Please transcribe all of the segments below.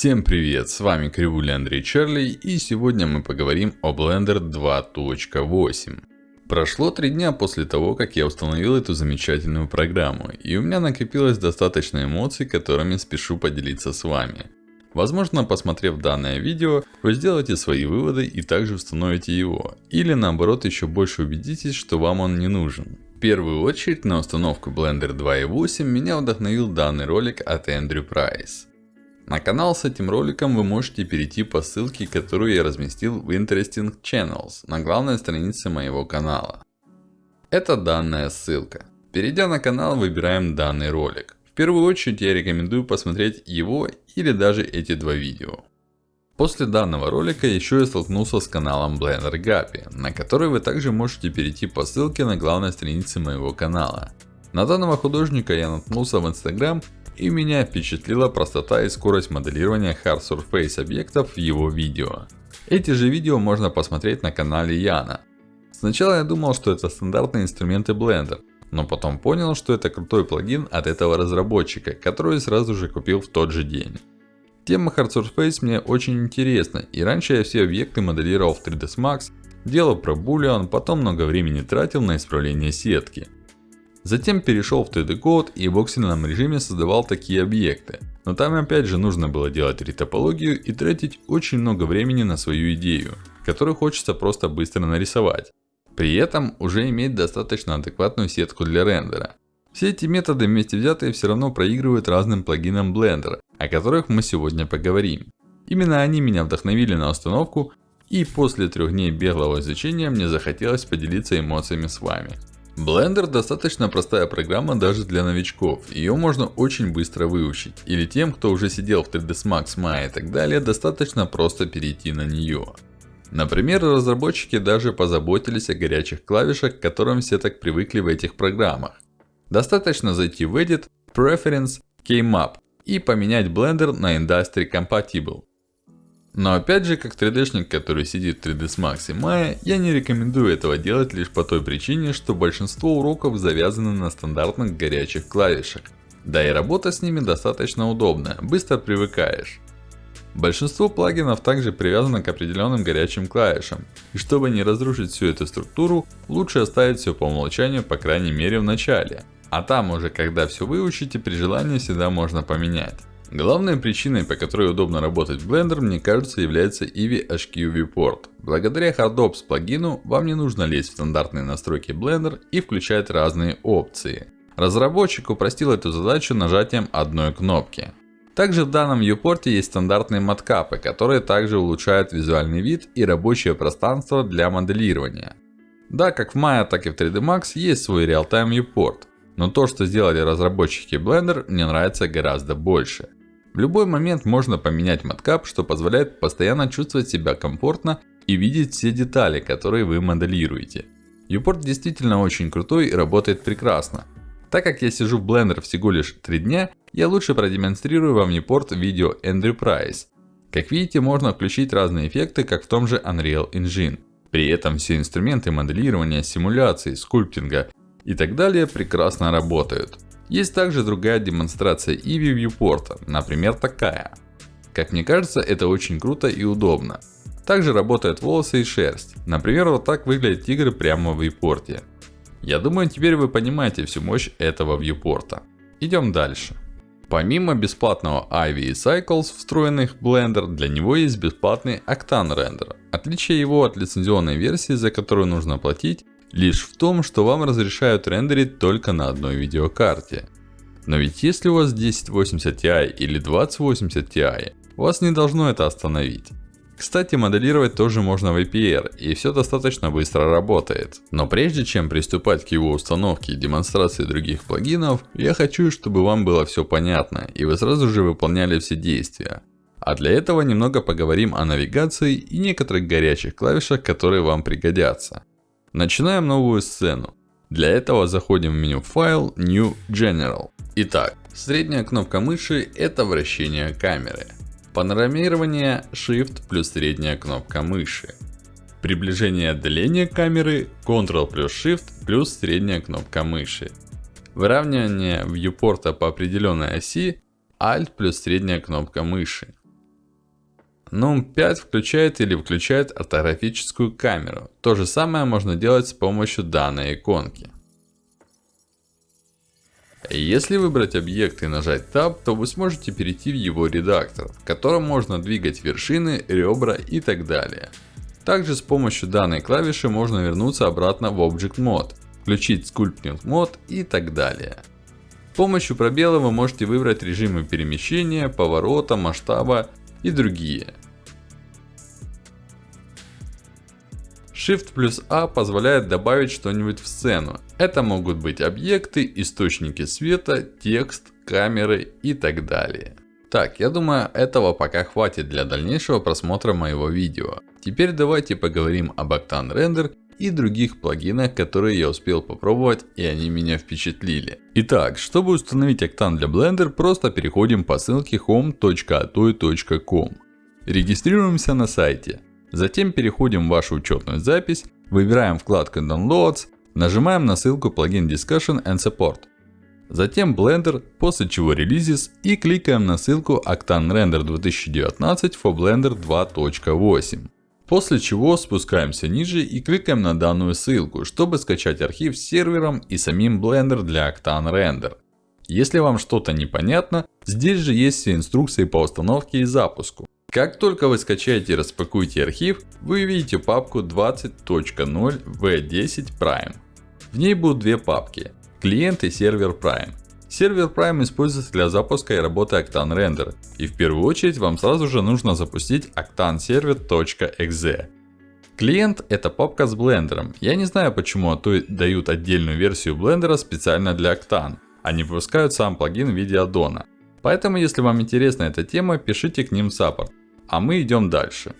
Всем привет, с вами Кривуля Андрей Чарли и сегодня мы поговорим о Blender 2.8. Прошло три дня после того, как я установил эту замечательную программу, и у меня накопилось достаточно эмоций, которыми спешу поделиться с вами. Возможно, посмотрев данное видео, вы сделаете свои выводы и также установите его. Или наоборот, еще больше убедитесь, что вам он не нужен. В первую очередь, на установку Blender 2.8 меня вдохновил данный ролик от Эндрю Прайс. На канал с этим роликом вы можете перейти по ссылке, которую я разместил в Interesting Channels на главной странице моего канала. Это данная ссылка. Перейдя на канал, выбираем данный ролик. В первую очередь я рекомендую посмотреть его или даже эти два видео. После данного ролика еще я столкнулся с каналом Blender Guppy, на который вы также можете перейти по ссылке на главной странице моего канала. На данного художника я наткнулся в Instagram и меня впечатлила простота и скорость моделирования Hard Surface объектов в его видео. Эти же видео можно посмотреть на канале Яна. Сначала я думал, что это стандартные инструменты Blender. Но потом понял, что это крутой плагин от этого разработчика, который сразу же купил в тот же день. Тема Hard Surface мне очень интересна, и раньше я все объекты моделировал в 3ds Max, делал про Boolean, потом много времени тратил на исправление сетки. Затем перешел в 3D Code и в оксидном режиме создавал такие объекты. Но там опять же нужно было делать ретопологию и тратить очень много времени на свою идею, которую хочется просто быстро нарисовать. При этом уже иметь достаточно адекватную сетку для рендера. Все эти методы вместе взятые все равно проигрывают разным плагинам Blender, о которых мы сегодня поговорим. Именно они меня вдохновили на установку и после трех дней беглого изучения мне захотелось поделиться эмоциями с вами. Blender достаточно простая программа даже для новичков. Ее можно очень быстро выучить. Или тем, кто уже сидел в 3ds Max, Maya и так далее, достаточно просто перейти на нее. Например, разработчики даже позаботились о горячих клавишах, к которым все так привыкли в этих программах. Достаточно зайти в Edit, Preference, Keymap и поменять Blender на Industry Compatible. Но опять же, как 3D-шник, который сидит в 3ds Max и Maya, я не рекомендую этого делать лишь по той причине, что большинство уроков завязаны на стандартных горячих клавишах. Да и работа с ними достаточно удобная, быстро привыкаешь. Большинство плагинов также привязано к определенным горячим клавишам. И чтобы не разрушить всю эту структуру, лучше оставить все по умолчанию, по крайней мере в начале. А там уже, когда все выучите, при желании всегда можно поменять. Главной причиной, по которой удобно работать в Blender, мне кажется, является Eevee HQ Viewport. Благодаря HardOps плагину, вам не нужно лезть в стандартные настройки Blender и включать разные опции. Разработчик упростил эту задачу нажатием одной кнопки. Также в данном viewport есть стандартные маткапы, которые также улучшают визуальный вид и рабочее пространство для моделирования. Да, как в Maya, так и в 3D Max есть свой Realtime Viewport. Но то, что сделали разработчики Blender, мне нравится гораздо больше. В любой момент можно поменять маткап, что позволяет постоянно чувствовать себя комфортно и видеть все детали, которые вы моделируете. Viewport действительно очень крутой и работает прекрасно. Так как я сижу в Blender всего лишь 3 дня, я лучше продемонстрирую вам Viewport видео Andrew Price. Как видите, можно включить разные эффекты, как в том же Unreal Engine. При этом все инструменты моделирования, симуляции, скульптинга и так далее прекрасно работают. Есть также другая демонстрация Eevee Viewport, например такая. Как мне кажется, это очень круто и удобно. Также работают волосы и шерсть. Например, вот так выглядит тигр прямо в viewport. Я думаю, теперь вы понимаете всю мощь этого viewport. Идем дальше. Помимо бесплатного Ivy и Cycles, встроенных в Blender, для него есть бесплатный Octane Render. Отличие его от лицензионной версии, за которую нужно платить, лишь в том, что вам разрешают рендерить только на одной видеокарте. Но ведь если у вас 1080 Ti или 2080 Ti, вас не должно это остановить. Кстати, моделировать тоже можно в APR, и все достаточно быстро работает. Но прежде чем приступать к его установке и демонстрации других плагинов, я хочу, чтобы вам было все понятно, и вы сразу же выполняли все действия. А для этого немного поговорим о навигации и некоторых горячих клавишах, которые вам пригодятся. Начинаем новую сцену. Для этого заходим в меню Файл, New General. Итак, средняя кнопка мыши это вращение камеры. Панорамирование Shift плюс средняя кнопка мыши. Приближение отдаления камеры Ctrl плюс Shift плюс средняя кнопка мыши. Выравнивание viewport по определенной оси Alt плюс средняя кнопка мыши. NUM 5 включает или выключает ортографическую камеру. То же самое можно делать с помощью данной иконки. Если выбрать объект и нажать Tab, то вы сможете перейти в его редактор, в котором можно двигать вершины, ребра и так далее. Также с помощью данной клавиши можно вернуться обратно в Object Mode, включить Sculpting Mode и так далее. С помощью пробела вы можете выбрать режимы перемещения, поворота, масштаба и другие. Shift плюс A позволяет добавить что-нибудь в сцену. Это могут быть объекты, источники света, текст, камеры и так далее. Так, я думаю этого пока хватит для дальнейшего просмотра моего видео. Теперь давайте поговорим об Octane Render и других плагинах, которые я успел попробовать и они меня впечатлили. Итак, чтобы установить Octane для Blender, просто переходим по ссылке home.atoy.com. Регистрируемся на сайте. Затем переходим в вашу учетную запись, выбираем вкладку Downloads, нажимаем на ссылку плагин Discussion and Support. Затем Blender, после чего Releases и кликаем на ссылку Octane Render 2019 for Blender 2.8. После чего спускаемся ниже и кликаем на данную ссылку, чтобы скачать архив с сервером и самим Blender для Octane Render. Если вам что-то непонятно, здесь же есть все инструкции по установке и запуску. Как только вы скачаете и распакуете архив, вы увидите папку 20.0 v10 Prime. В ней будут две папки клиент и сервер Prime. Сервер Prime используется для запуска и работы Octane Render. И в первую очередь вам сразу же нужно запустить octaneserver.exe. Клиент это папка с блендером. Я не знаю почему, а то дают отдельную версию блендера специально для Octane. А не выпускают сам плагин в виде аддона. Поэтому если вам интересна эта тема, пишите к ним саппорт. А мы идем дальше.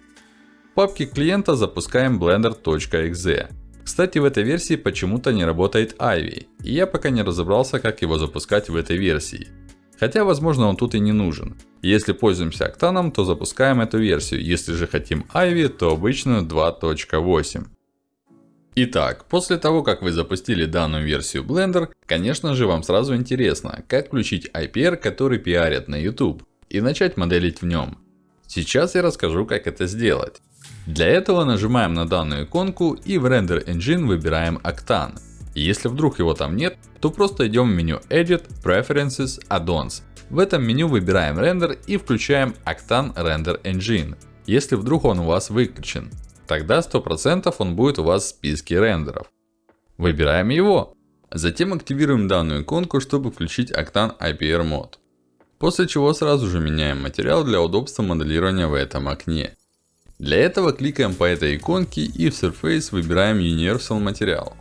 В папке клиента запускаем blender.exe. Кстати, в этой версии почему-то не работает Ivy. И я пока не разобрался, как его запускать в этой версии. Хотя, возможно, он тут и не нужен. Если пользуемся Octane, то запускаем эту версию. Если же хотим Ivy, то обычную 2.8. Итак, после того, как вы запустили данную версию Blender, конечно же, вам сразу интересно, как включить IPR, который пиарят на YouTube, и начать моделить в нем. Сейчас я расскажу, как это сделать. Для этого нажимаем на данную иконку и в Render Engine выбираем Octane. Если вдруг его там нет, то просто идем в меню Edit, Preferences, Add-ons. В этом меню выбираем Render и включаем Octane Render Engine. Если вдруг он у вас выключен, тогда 100% он будет у вас в списке рендеров. Выбираем его. Затем активируем данную иконку, чтобы включить Octane IPR мод. После чего сразу же меняем материал для удобства моделирования в этом окне. Для этого кликаем по этой иконке и в Surface выбираем Universal материал.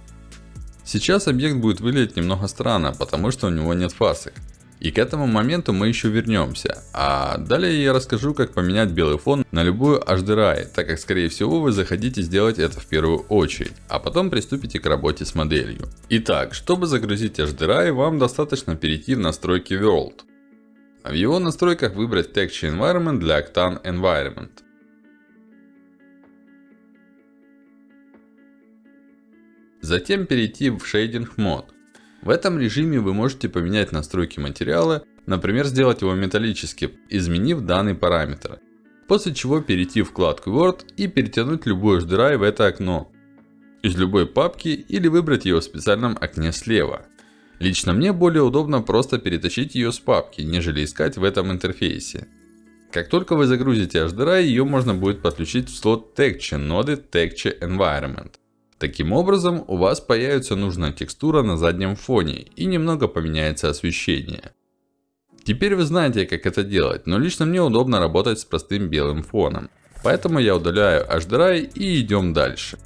Сейчас объект будет выглядеть немного странно, потому что у него нет фасок. И к этому моменту мы еще вернемся. А далее я расскажу, как поменять белый фон на любую HDRI, так как скорее всего вы захотите сделать это в первую очередь. А потом приступите к работе с моделью. Итак, чтобы загрузить HDRI, вам достаточно перейти в настройки World. В его настройках выбрать Texture Environment для Octane Environment. Затем перейти в Shading Mode. В этом режиме вы можете поменять настройки материала, например, сделать его металлическим, изменив данный параметр. После чего перейти в вкладку Word и перетянуть любой HDRI в это окно. Из любой папки или выбрать ее в специальном окне слева. Лично мне более удобно просто перетащить ее с папки, нежели искать в этом интерфейсе. Как только вы загрузите HDRI, ее можно будет подключить в слот Texture ноды Texture Environment. Таким образом, у вас появится нужная текстура на заднем фоне и немного поменяется освещение. Теперь вы знаете, как это делать, но лично мне удобно работать с простым белым фоном. Поэтому я удаляю HDRI и идем дальше.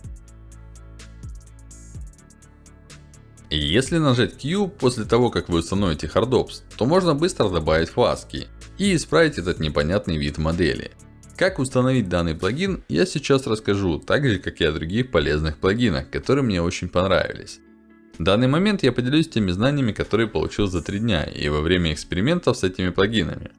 Если нажать Q после того, как вы установите HardOps, то можно быстро добавить фаски и исправить этот непонятный вид модели. Как установить данный плагин, я сейчас расскажу, так же как и о других полезных плагинах, которые мне очень понравились. В данный момент я поделюсь теми знаниями, которые получил за 3 дня и во время экспериментов с этими плагинами.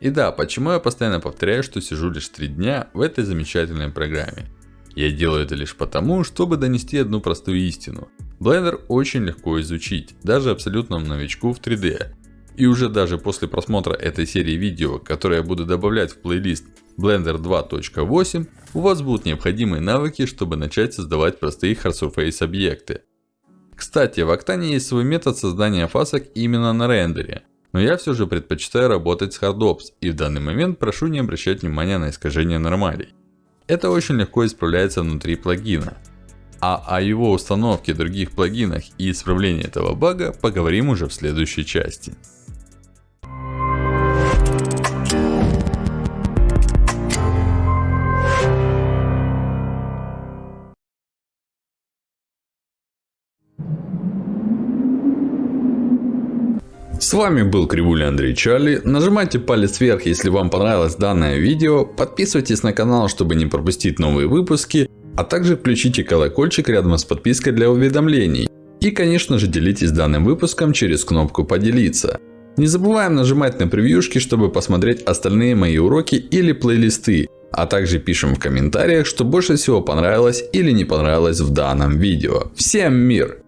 И да, почему я постоянно повторяю, что сижу лишь 3 дня в этой замечательной программе. Я делаю это лишь потому, чтобы донести одну простую истину. Blender очень легко изучить, даже абсолютному новичку в 3D. И уже даже после просмотра этой серии видео, которые я буду добавлять в плейлист Blender 2.8 у вас будут необходимые навыки, чтобы начать создавать простые hard surface объекты. Кстати, в Octane есть свой метод создания фасок именно на рендере. Но я все же предпочитаю работать с HardOps и в данный момент прошу не обращать внимания на искажение нормалей. Это очень легко исправляется внутри плагина. А о его установке, других плагинах и исправлении этого бага поговорим уже в следующей части. С вами был Кривуля Андрей Чарли. Нажимайте палец вверх, если вам понравилось данное видео. Подписывайтесь на канал, чтобы не пропустить новые выпуски. А также включите колокольчик рядом с подпиской для уведомлений. И конечно же делитесь данным выпуском через кнопку поделиться. Не забываем нажимать на превьюшки, чтобы посмотреть остальные мои уроки или плейлисты. А также пишем в комментариях, что больше всего понравилось или не понравилось в данном видео. Всем мир!